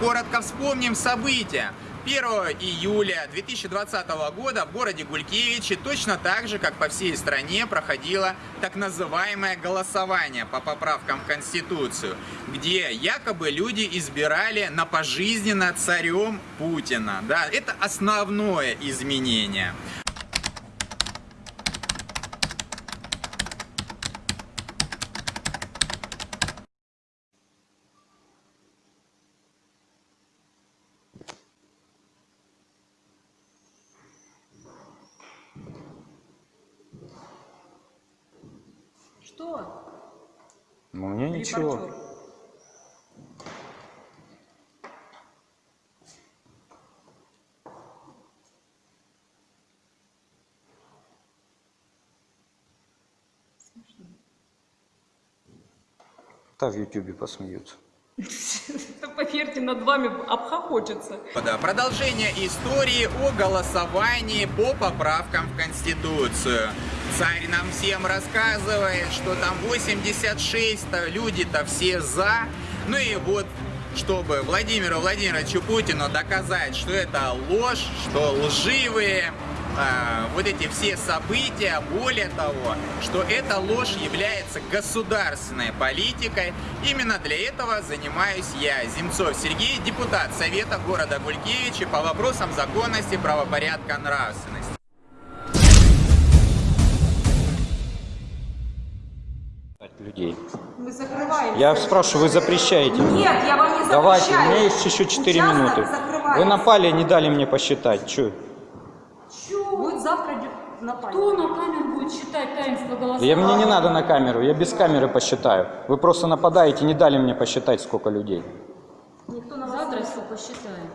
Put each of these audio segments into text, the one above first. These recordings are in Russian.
коротко вспомним события. 1 июля 2020 года в городе Гулькевичи точно так же, как по всей стране, проходило так называемое голосование по поправкам в Конституцию, где якобы люди избирали на пожизненно царем Путина. Да, это основное изменение. Что? Ну, мне ничего. Репортер. Да, в Ютубе посмеются. Поверьте, над вами обхохочется. Продолжение истории о голосовании по поправкам в Конституцию. Царь нам всем рассказывает, что там 86-то люди-то все за. Ну и вот, чтобы Владимиру Владимировичу Путину доказать, что это ложь, что лживые а, вот эти все события, более того, что эта ложь является государственной политикой. Именно для этого занимаюсь я, Земцов Сергей, депутат Совета города Гулькевичи по вопросам законности, правопорядка, нравственности. Людей. Мы закрываем. Я спрашиваю, вы запрещаете? Нет, я вам не запрещаю. Давайте, у меня есть еще 4 Участок минуты. закрывается. Вы напали, не дали мне посчитать. Че? Будет завтра напали. Кто на камеру будет считать таинство голосования? Я, мне не надо на камеру, я без камеры посчитаю. Вы просто нападаете, не дали мне посчитать, сколько людей. Никто на Завтра все посчитаем.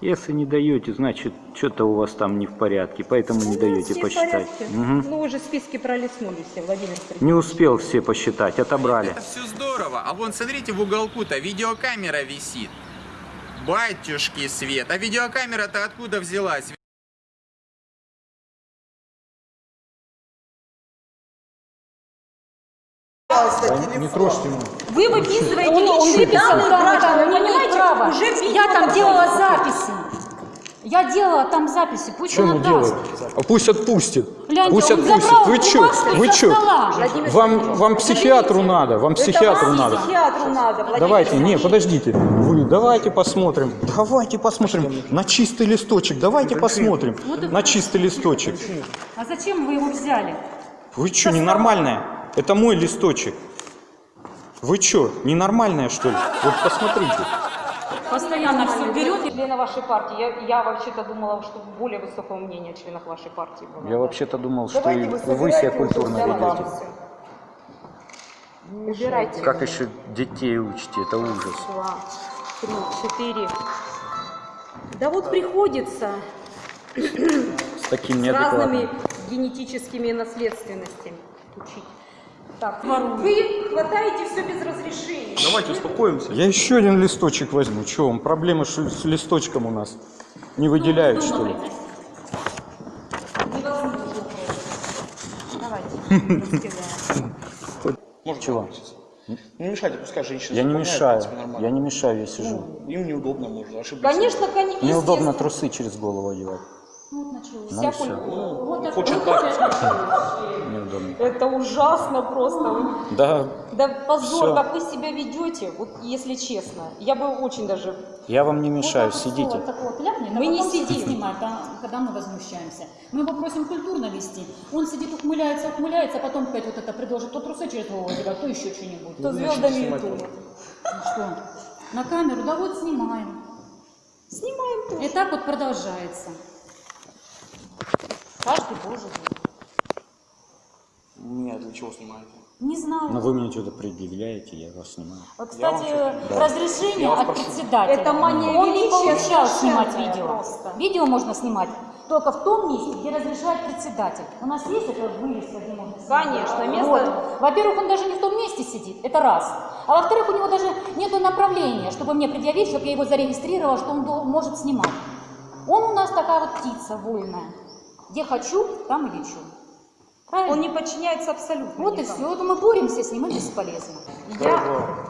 Если не даете, значит, что-то у вас там не в порядке, поэтому не даете посчитать. Мгм. Ну, уже списки пролистнули все, Владимир Сергеевич. Не успел все посчитать, отобрали. Это все здорово. А вон, смотрите, в уголку-то видеокамера висит. Батюшки свет. А видеокамера-то откуда взялась? Не трожьте меня. Вы выписываете Он, он личные данные граждан, да, вы понимаете? право. Уже Я там делала записи. Я делала там записи, пусть Что он отдаст. делает? А пусть отпустит. Гляньте, пусть отпустит. Вы что? бумажку Вы стола. Вам, вам психиатру надо, вам психиатру надо. психиатру надо, Владимир Давайте, не, подождите. Вы давайте посмотрим. Давайте посмотрим на чистый листочек. Давайте посмотрим на чистый листочек. А зачем вы его взяли? Вы что, ненормальная? Это мой листочек. Вы что, ненормальная что ли? Вот посмотрите. Постоянно все берет. Члены вашей партии, я, я вообще-то думала, что более высокого мнения о членах вашей партии было. Я вообще-то думал, что Давайте и вы вы себя культурно ведете. Убирайте. Как еще детей учите? Это ужас. Два, три, четыре. Да вот приходится С таким с разными генетическими наследственностями учить. Так, вы хватаете все без разрешения. Давайте успокоимся. Я еще один листочек возьму. Че, вам проблемы с листочком у нас? Не выделяют, что ли? Давайте. Может, Чего? Не мешайте, пускай женщины Я не мешаю. Я не мешаю, я сижу. Ну, им неудобно, может, ошибиться. Конечно, конечно. Неудобно трусы через голову одевать. Вот началось. Ну. Вот Хочет так. Неудобно. Это ужасно просто. Да, Да позор, как вы себя ведете, вот если честно. Я бы очень даже... я вам не мешаю, Вот сидите. Вот так вот Мы не сидим. когда мы возмущаемся. Мы его просим культурно вести. Он сидит, ухмыляется, ухмыляется, а потом опять вот это предложит. То трусы через голову одевать, то еще что-нибудь. То звездами Ютуба. Ну что, на камеру? Да вот снимаем. Снимаем тоже. И так вот продолжается. Каждый божий день. Нет, для чего снимаете? Не знаю. Но вы мне что-то предъявляете, я вас снимаю. Вот, Я вам кстати, разрешение Я от председателя. Это мания Он не получал снимать видео. просто. Видео можно снимать только в том месте, где разрешает председатель. У нас есть это вывеска, где можно снимать? Конечно, место- Вот. Во-первых, он даже не в том месте сидит, это раз. А во-вторых, у него даже нет направления, чтобы мне предъявить, чтобы я его зарегистрировала, что он может снимать. Он у нас такая вот птица вольная. Где хочу, там и лечу. Правильно? Он не подчиняется абсолютно Вот и никому. все. Вот мы боремся с ним, и бесполезно. Я...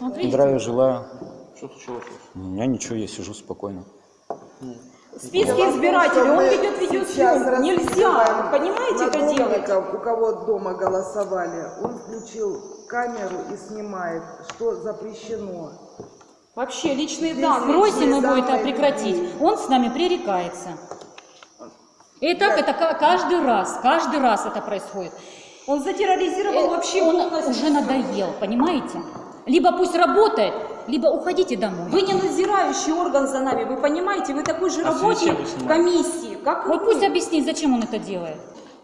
Видите? Здравия желаю. Что случилось? У меня ничего, я сижу спокойно. Списки избирателей, он ведет видеосъемку. Нельзя, понимаете, это делать. У кого дома голосовали, он включил камеру и снимает, что запрещено. Вообще, личные Здесь данные. Просим его это прекратить. Он с нами пререкается. И так это ка- каждый раз, каждый раз это происходит. Он затерроризировал Э, вообще Он полностью. уже надоел, понимаете? Либо пусть работает, либо уходите домой. Вы не надзирающий орган за нами, вы понимаете? Вы такой же А работник комиссии, как Вот мы. пусть объяснит, зачем он это делает.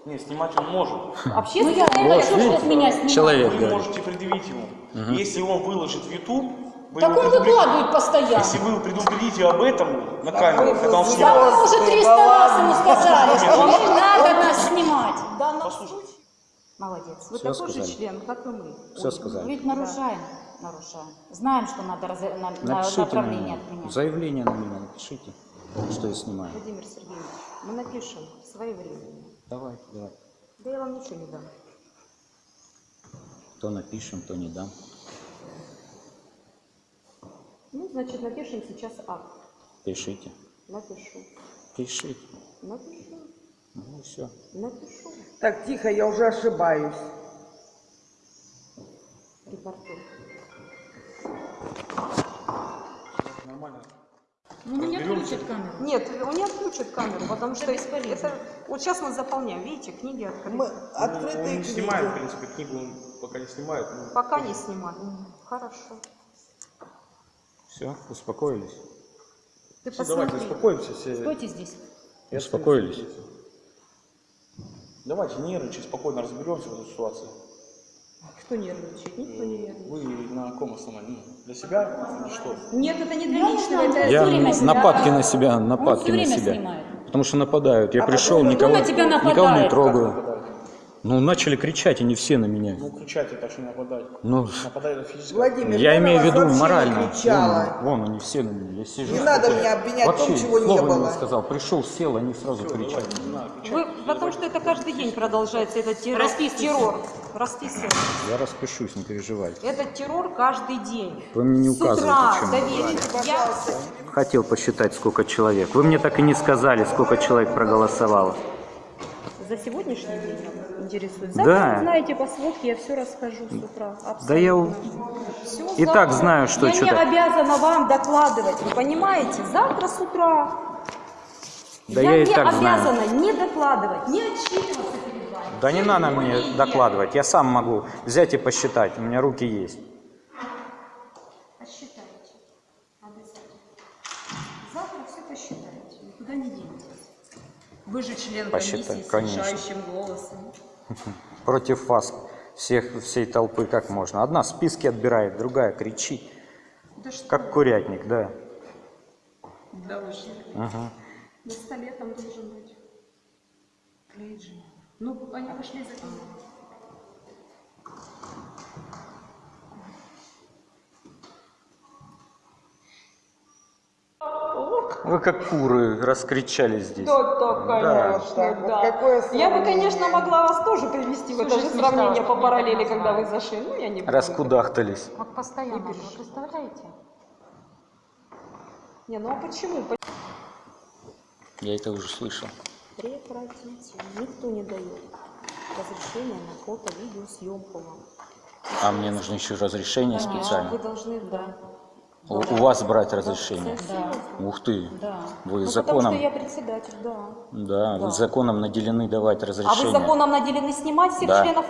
Не, снимать он может. Ну Общественное я Вот, хочу, чтобы меня снимали. Человек Вы говорит. можете предъявить ему. Если он выложит в YouTube, вы Так он выкладывает постоянно. Если вы предупредите об этом на камеру, когда он Да снимает. мы уже 300 раз ему сказали, что не надо нас снимать. Послушайте. Молодец. Вы такой сказали. же член, как и мы. Все сказали. Ведь нарушаем, нарушаем. Знаем, что надо раз- на- на направление меня. отменять. Заявление на меня напишите, что я снимаю. Владимир Сергеевич, мы напишем своевременно. Давай, давай. Да я вам ничего не дам. То напишем, то не дам. Ну, значит, напишем сейчас акт. Пишите. Напишу. Пишите. Напишу. Ну все. Напишу. Так, тихо, я уже ошибаюсь. Репортер. Нормально. Ну, меня включат камеру. Нет, он не отключит камеру, потому что бесполезно. это... Вот сейчас мы заполняем, видите, книги открыты. Мы Он открытые не книги. снимает, в принципе, книгу он пока не снимает. ну, Пока не снимали. Хорошо. Все, успокоились? Ты Все, давайте посмотри. успокоимся все. Стойте здесь. Успокоились? Давайте нервничать, спокойно разберемся в этой ситуации. Кто нервничает? Никто не нервничает. Вы на каком основании? Для себя или что? Нет, это не для Я личного, это... Я время нападки на себя, Он нападки на себя. снимает. Потому что нападают. Я пришел, потом никого, на тебя никого не трогаю. Ну, начали кричать, они все на меня. Ну, кричать это что не нападать. Ну, Нападать это физически. Владимир, я на имею в виду не морально. кричала. Вон, вон они все на меня. Я сижу. Не надо меня обвинять в Вообще, том, чего не слова было. сказал. Пришел, сел, они сразу кричат. Вы, потому что это каждый день продолжается, этот террор. Расписывайся. террор. Расписывайтесь. Я распишусь, не переживай. Этот террор каждый день. Вы мне не С утра указываете, до вечера. Я... Хотел посчитать, сколько человек. Вы мне так и не сказали, сколько человек проголосовало. За сегодняшний день интересует. Да. Завтра узнаете по сводке, я все расскажу с утра. Да я Всё и так завтра. знаю, что Я не что-то- обязана вам докладывать, вы понимаете? Завтра с утра. Да я, я и не так знаю. обязана не докладывать, не отчитываться перед вами. Да не надо мне докладывать, я сам могу взять и посчитать, у меня руки есть. Посчитайте. Обязательно. Завтра все посчитаете. Никуда не денетесь. Вы же член Посчитай, комиссии с конечно. решающим голосом. Против вас, всех, всей толпы, как можно. Одна списки отбирает, другая кричит, Да что? как курятник, да. Да вы что? Ага. На столе там должен быть. Же. Ну, они пошли за ним. Вы как куры раскричались здесь. Да, да, конечно, вот да. какое Я бы, конечно, могла вас тоже привести в это же сравнение по параллели, когда вы зашли. Ну, я не буду. Раскудахтались. Вот постоянно, вы представляете? Не, ну а почему? Я это уже слышал. Прекратите. Никто не дает разрешения на фото, видео, съемку вам. А мне нужно еще разрешение Вы специально. должны, да. У, у вас брать разрешение. Да, Ух ты. да. Вы Ну, потому законом, что я председатель, да. да, вы законом наделены давать А разрешение. вы законом наделены снимать всех Да. членов?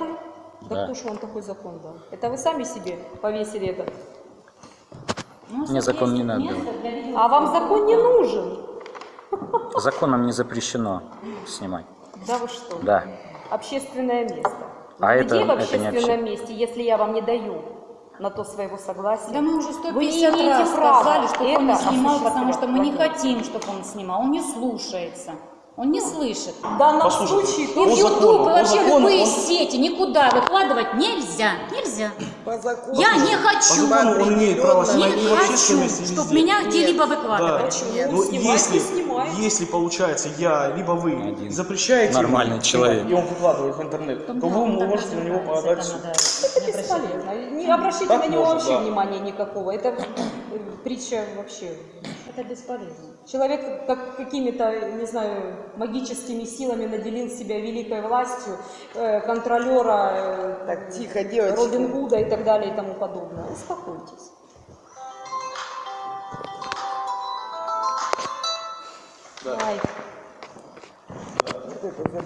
Да, Да. кто же вам такой закон дал? Это вы сами себе повесили этот? Ну, Мне закон не надо А вам закон не нужен? Законом не запрещено снимать. Да вы что? Да. Общественное место. А Где это- в это не общественном обще- месте, если я вам не даю на то своего согласия? Да мы уже Вы не 150 имеете раз сказали, чтобы он не снимал, потому что мы не хотим, чтобы он снимал. Он не слушается. Он не слышит. В данном Послушайте, случае И в по YouTube, закону, и по вообще закону любые он- сети никуда выкладывать нельзя. Нельзя. По закону. Я не По хочу. закону он имеет право Не хочу, чтобы меня где-либо Да. выкладывать. Но снимает, если, если получается я, либо вы Один запрещаете нормальный ему человек. и он выкладывает в интернет, Там, то да, вы можете на него подать суд. Это бесполезно. Не обращайте Так на него вообще да. внимания никакого. Это притча вообще. Это бесполезно. Человек как какими-то, не знаю, магическими силами наделил себя великой властью э, контролера, э, Так, тихо, девочки. Робин Гуда и так далее и тому подобное. Успокойтесь. Ай. Вот это